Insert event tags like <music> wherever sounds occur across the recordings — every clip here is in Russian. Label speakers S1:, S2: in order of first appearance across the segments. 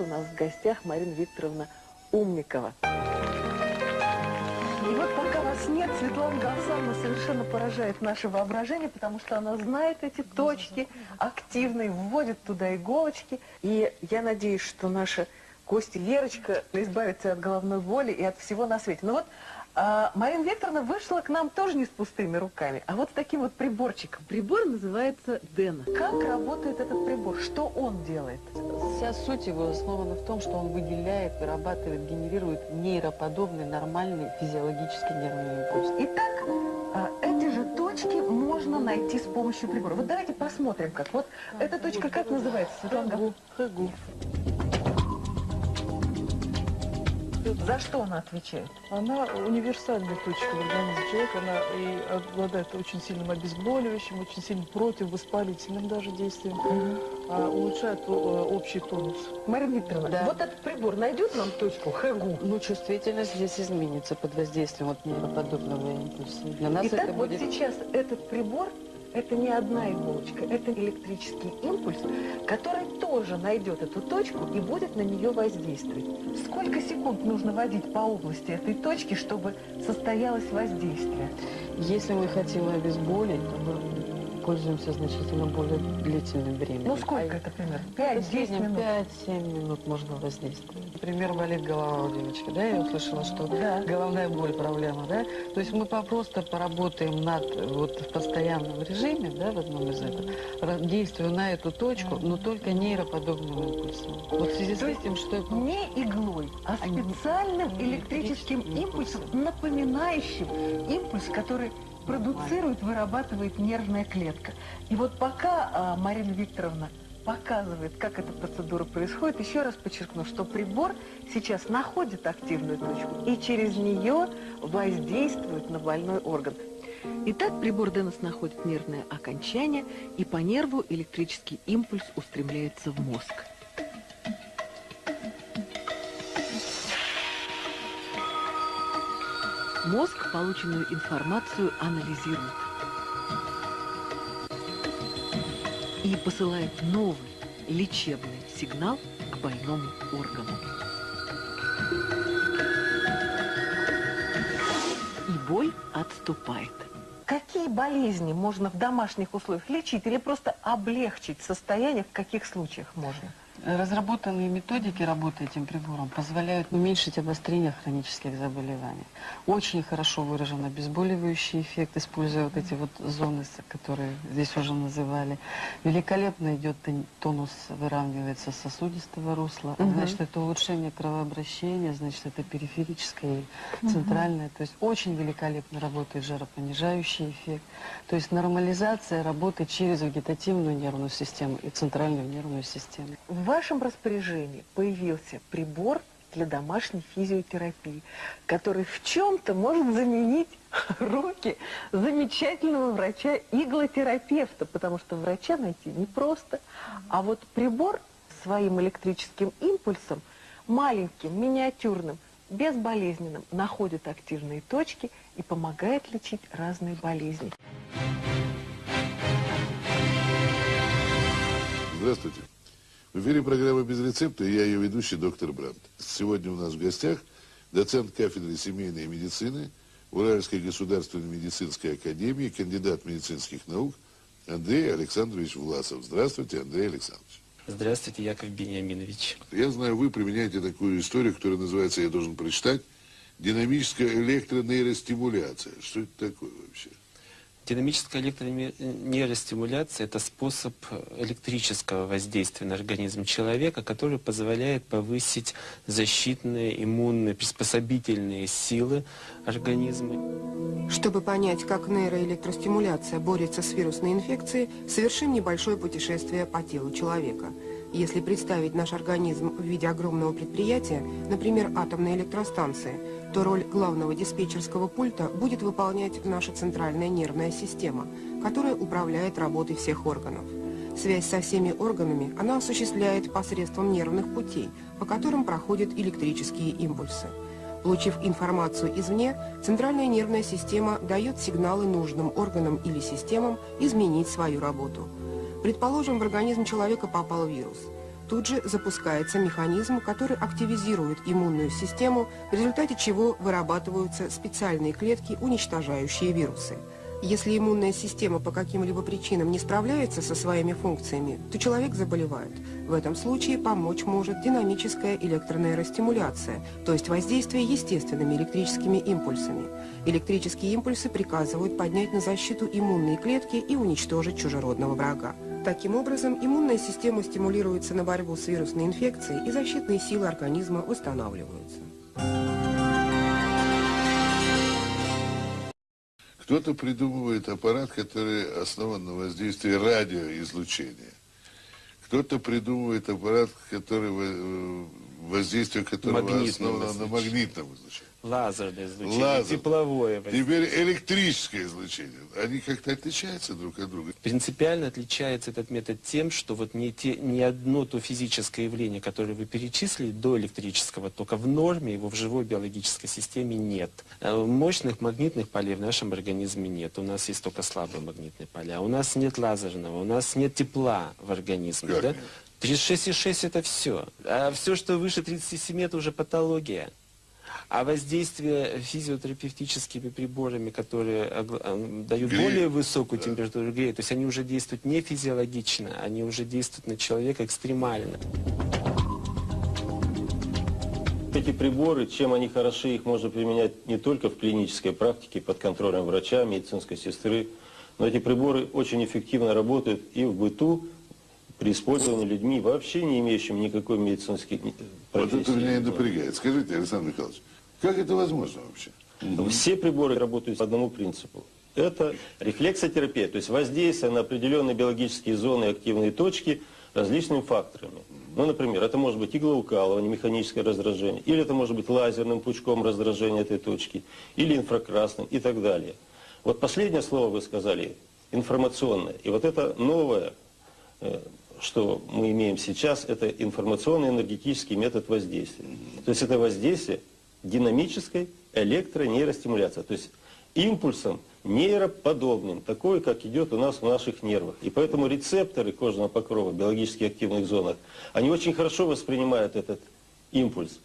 S1: У нас в гостях Марина Викторовна Умникова. И вот пока вас нет, Светлана Гавсановна совершенно поражает наше воображение, потому что она знает эти точки, активно и вводит туда иголочки. И я надеюсь, что наша гостья Лерочка избавится от головной боли и от всего на свете. Но вот а, Марина Викторовна вышла к нам тоже не с пустыми руками, а вот с таким вот приборчиком. Прибор называется Дена. Как работает этот прибор? Что он делает?
S2: Вся суть его основана в том, что он выделяет, вырабатывает, генерирует нейроподобный, нормальный физиологический нервный импульс.
S1: Итак, а, эти же точки можно найти с помощью прибора. Вот давайте посмотрим, как. Вот эта точка как называется, Светлана Гавриловна?
S2: Хэгу.
S1: За что она отвечает?
S3: Она универсальная точка в организме человека, она и обладает очень сильным обезболивающим, очень сильным противовоспалительным даже действием, а улучшает э, общий тонус.
S1: Марина Викторовна,
S2: Да.
S1: вот этот прибор найдет нам точку Хэгу?
S2: Ну, чувствительность здесь изменится под воздействием вот нейроподобного импульса. Для нас
S1: Итак,
S2: это
S1: вот
S2: будет...
S1: сейчас этот прибор, это не одна иголочка, это электрический импульс, который тоже найдет эту точку и будет на нее воздействовать. Сколько секунд нужно водить по области этой точки, чтобы состоялось воздействие?
S2: Если мы хотим обезболить, то мы пользуемся значительно более длительным временем.
S1: Ну, сколько это примерно?
S2: В
S1: 5-10
S2: среднем
S1: минут?
S2: 5-7 минут можно воздействовать. Например, болит голова у девочки, да, я услышала, что
S1: Да.
S2: головная боль проблема, да. То есть мы просто поработаем над, вот в постоянном режиме, да, в одном из этого, действуя на эту точку, но только нейроподобным импульсом. Вот в связи с
S1: То есть
S2: этим, что я
S1: Не иглой, а
S2: А
S1: специальным электрическим
S2: электрическим
S1: импульсом,
S2: импульсом.
S1: напоминающим импульс, который продуцирует, вырабатывает нервная клетка. И вот пока а, Марина Викторовна показывает, как эта процедура происходит, еще раз подчеркну, что прибор сейчас находит активную точку и через нее воздействует на больной орган. Итак, прибор Деннес находит нервное окончание, и по нерву электрический импульс устремляется в мозг. Мозг полученную информацию анализирует и посылает новый лечебный сигнал к больному органу. И боль отступает. Какие болезни можно в домашних условиях лечить или просто облегчить состояние, в каких случаях можно?
S2: Разработанные методики работы этим прибором позволяют уменьшить обострение хронических заболеваний. Очень хорошо выражен обезболивающий эффект, используя вот эти вот зоны, которые здесь уже называли. Великолепно идет тон- тонус, выравнивается сосудистого русла.
S1: Мгм.
S2: Значит, это улучшение кровообращения, значит, это периферическое и центральное. То есть очень великолепно работает жаропонижающий эффект. То есть нормализация работы через вегетативную нервную систему и центральную нервную систему.
S1: Вашем распоряжении появился прибор для домашней физиотерапии, который в чем-то может заменить <laughs> руки замечательного врача-иглотерапевта, потому что врача найти непросто. А вот прибор своим электрическим импульсом, маленьким, миниатюрным, безболезненным, находит активные точки и помогает лечить разные болезни.
S4: Здравствуйте. В эфире программа «Без рецепта» и я ее ведущий доктор Брандт. Сегодня у нас в гостях доцент кафедры семейной медицины Уральской государственной медицинской академии, кандидат медицинских наук Андрей Александрович Власов. Здравствуйте, Андрей Александрович.
S5: Здравствуйте, Яков Бениаминович.
S4: Я знаю, вы применяете такую историю, которая называется, я должен прочитать, динамическая электронейростимуляция. Что это такое вообще?
S5: Динамическая электронейростимуляция – это способ электрического воздействия на организм человека, который позволяет повысить защитные, иммунные, приспособительные силы организма.
S6: Чтобы понять, как нейроэлектростимуляция борется с вирусной инфекцией, совершим небольшое путешествие по телу человека. Если представить наш организм в виде огромного предприятия, например, атомной электростанции, то роль главного диспетчерского пульта будет выполнять наша центральная нервная система, которая управляет работой всех органов. Связь со всеми органами она осуществляет посредством нервных путей, по которым проходят электрические импульсы. Получив информацию извне, центральная нервная система дает сигналы нужным органам или системам изменить свою работу. Предположим, в организм человека попал вирус. Тут же запускается механизм, который активизирует иммунную систему, в результате чего вырабатываются специальные клетки, уничтожающие вирусы. Если иммунная система по каким-либо причинам не справляется со своими функциями, то человек заболевает. В этом случае помочь может динамическая электронейростимуляция, то есть воздействие естественными электрическими импульсами. Электрические импульсы приказывают поднять на защиту иммунные клетки и уничтожить чужеродного врага. Таким образом, иммунная система стимулируется на борьбу с вирусной инфекцией и защитные силы организма восстанавливаются.
S4: Кто-то придумывает аппарат, который основан на воздействии радиоизлучения. Кто-то придумывает аппарат, который э, воздействие которого основано на магнитном излучении.
S5: Лазерное излучение,
S4: Лазер.
S5: тепловое.
S4: Теперь электрическое излучение. Они как-то отличаются друг от друга.
S5: Принципиально отличается этот метод тем, что вот не, те, не одно то физическое явление, которое вы перечислили до электрического тока, в норме его в живой биологической системе нет. Э, Мощных магнитных полей в нашем организме нет. У нас есть только слабые магнитные поля. У нас нет лазерного, у нас нет тепла в организме.
S4: Как
S5: да?
S4: нет?
S5: 36,6 это все. А все, что выше 37, это уже патология. А воздействие физиотерапевтическими приборами, которые дают
S4: Греют.
S5: более высокую температуру, греют, то есть они уже действуют не физиологично, они уже действуют на человека экстремально.
S7: Эти приборы, чем они хороши, их можно применять не только в клинической практике под контролем врача, медицинской сестры, но эти приборы очень эффективно работают и в быту, при использовании людьми, вообще не имеющими никакой медицинской
S4: Вот это меня и напрягает. Скажите, Александр Михайлович, как это возможно вообще?
S7: Все приборы работают по одному принципу. Это рефлексотерапия, то есть воздействие на определенные биологические зоны и активные точки различными факторами. Ну, например, это может быть иглоукалывание, механическое раздражение, или это может быть лазерным пучком раздражения этой точки, или инфракрасным и так далее. Вот последнее слово вы сказали, информационное. И вот это новое, э, что мы имеем сейчас, это информационный энергетический метод воздействия. То есть это воздействие динамической электронейростимуляции, то есть импульсом нейроподобным, такой, как идет у нас в наших нервах. И поэтому рецепторы кожного покрова в биологически активных зонах, они очень хорошо воспринимают этот импульс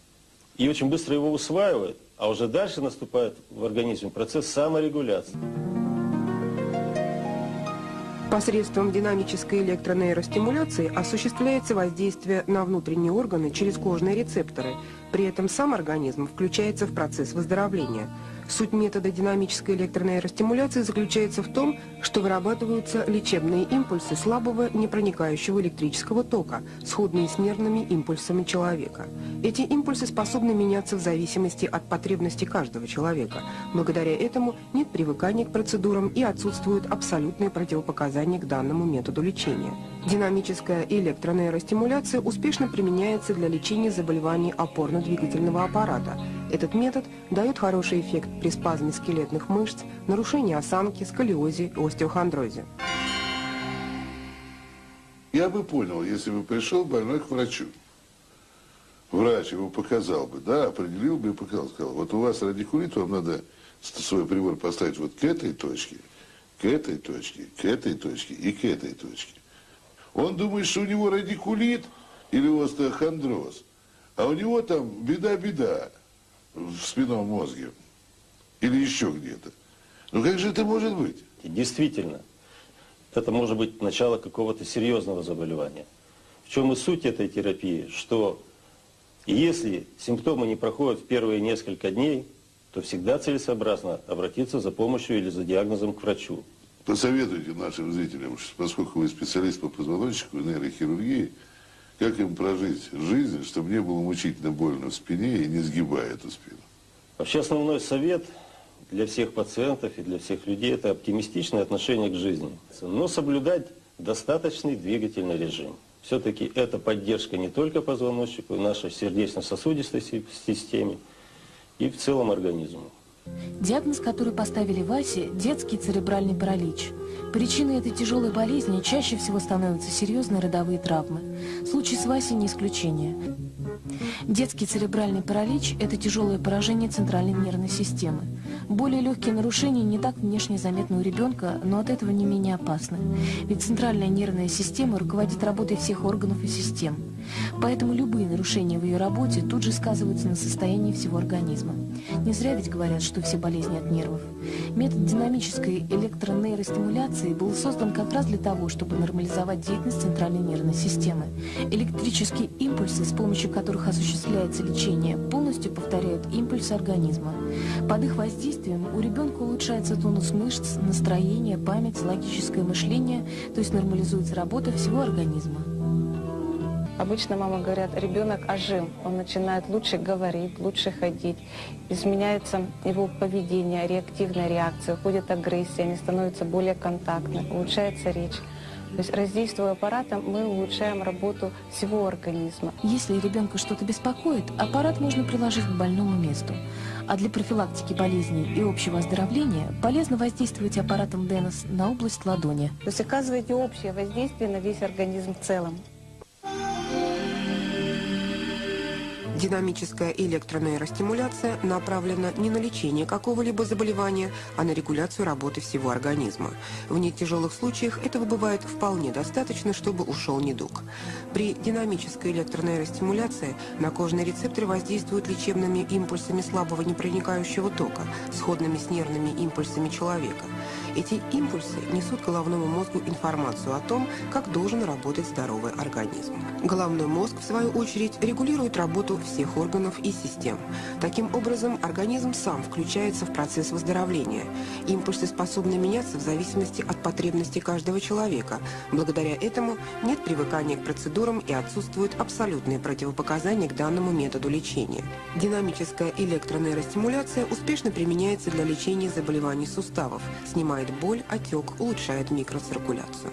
S7: и очень быстро его усваивают, а уже дальше наступает в организме процесс саморегуляции.
S6: Посредством динамической электронейростимуляции осуществляется воздействие на внутренние органы через кожные рецепторы. При этом сам организм включается в процесс выздоровления. Суть метода динамической электронейростимуляции заключается в том, что вырабатываются лечебные импульсы слабого непроникающего электрического тока, сходные с нервными импульсами человека. Эти импульсы способны меняться в зависимости от потребностей каждого человека. Благодаря этому нет привыкания к процедурам и отсутствуют абсолютные противопоказания к данному методу лечения. Динамическая электронейростимуляция успешно применяется для лечения заболеваний опорно-двигательного аппарата. Этот метод дает хороший эффект при спазме скелетных мышц, нарушении осанки, сколиозе и остеохондрозе.
S4: Я бы понял, если бы пришел больной к врачу. Врач его показал бы, да, определил бы и показал. Сказал, вот у вас радикулит, вам надо свой прибор поставить вот к этой точке, к этой точке, к этой точке и к этой точке. Он думает, что у него радикулит или остеохондроз, а у него там беда-беда в спинном мозге или еще где-то. Ну как же это может быть?
S7: Действительно, это может быть начало какого-то серьезного заболевания. В чем и суть этой терапии, что если симптомы не проходят в первые несколько дней, то всегда целесообразно обратиться за помощью или за диагнозом к врачу.
S4: Посоветуйте нашим зрителям, поскольку вы специалист по позвоночнику и нейрохирургии, как им прожить жизнь, чтобы не было мучительно больно в спине и не сгибая эту спину.
S7: Вообще основной совет для всех пациентов и для всех людей – это оптимистичное отношение к жизни. Но соблюдать достаточный двигательный режим. Все-таки это поддержка не только позвоночнику, нашей сердечно-сосудистой си- системе и в целом организму.
S8: Диагноз, который поставили Васе – детский церебральный паралич. Причиной этой тяжелой болезни чаще всего становятся серьезные родовые травмы. Случай с Васей не исключение. Детский церебральный паралич – это тяжелое поражение центральной нервной системы. Более легкие нарушения не так внешне заметны у ребенка, но от этого не менее опасны. Ведь центральная нервная система руководит работой всех органов и систем. Поэтому любые нарушения в ее работе тут же сказываются на состоянии всего организма. Не зря ведь говорят, что все болезни от нервов. Метод динамической электронейростимуляции был создан как раз для того, чтобы нормализовать деятельность центральной нервной системы. Электрические импульсы, с помощью которых осуществляется лечение, полностью повторяют импульсы организма. Под их воздействием у ребенка улучшается тонус мышц, настроение, память, логическое мышление, то есть нормализуется работа всего организма.
S9: Обычно мама говорят, ребенок ожил, он начинает лучше говорить, лучше ходить, изменяется его поведение, реактивная реакция, уходит агрессия, они становятся более контактны, улучшается речь. То есть раздействуя аппаратом, мы улучшаем работу всего организма.
S8: Если ребенка что-то беспокоит, аппарат можно приложить к больному месту. А для профилактики болезней и общего оздоровления полезно воздействовать аппаратом Денос на область ладони.
S9: То есть оказываете общее воздействие на весь организм в целом.
S6: Динамическая электронейростимуляция направлена не на лечение какого-либо заболевания, а на регуляцию работы всего организма. В нетяжелых случаях этого бывает вполне достаточно, чтобы ушел недуг. При динамической электронейростимуляции на кожные рецепторы воздействуют лечебными импульсами слабого непроникающего тока, сходными с нервными импульсами человека. Эти импульсы несут головному мозгу информацию о том, как должен работать здоровый организм. Головной мозг, в свою очередь, регулирует работу всех органов и систем. Таким образом, организм сам включается в процесс выздоровления. Импульсы способны меняться в зависимости от потребностей каждого человека. Благодаря этому нет привыкания к процедурам и отсутствуют абсолютные противопоказания к данному методу лечения. Динамическая электронейростимуляция успешно применяется для лечения заболеваний суставов, снимает боль, отек, улучшает микроциркуляцию.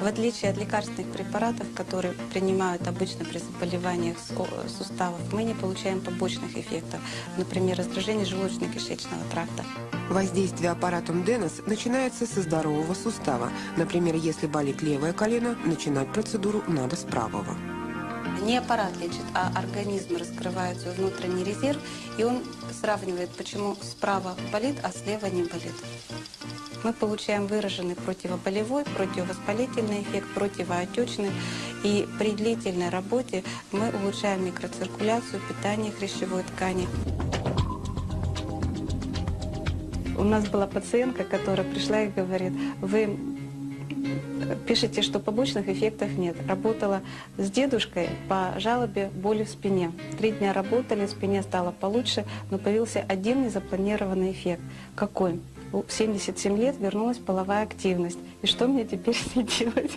S9: В отличие от лекарственных препаратов, которые принимают обычно при заболеваниях со- суставов, мы не получаем побочных эффектов, например, раздражение желудочно-кишечного тракта.
S6: Воздействие аппаратом Денос начинается со здорового сустава. Например, если болит левое колено, начинать процедуру надо с правого.
S9: Не аппарат лечит, а организм раскрывает свой внутренний резерв, и он сравнивает, почему справа болит, а слева не болит. Мы получаем выраженный противоболевой, противовоспалительный эффект, противоотечный. И при длительной работе мы улучшаем микроциркуляцию, питание хрящевой ткани. У нас была пациентка, которая пришла и говорит, вы пишете, что побочных эффектов нет. Работала с дедушкой по жалобе боли в спине. Три дня работали, спине стало получше, но появился один незапланированный эффект. Какой? В 77 лет вернулась половая активность. И что мне теперь с ней делать?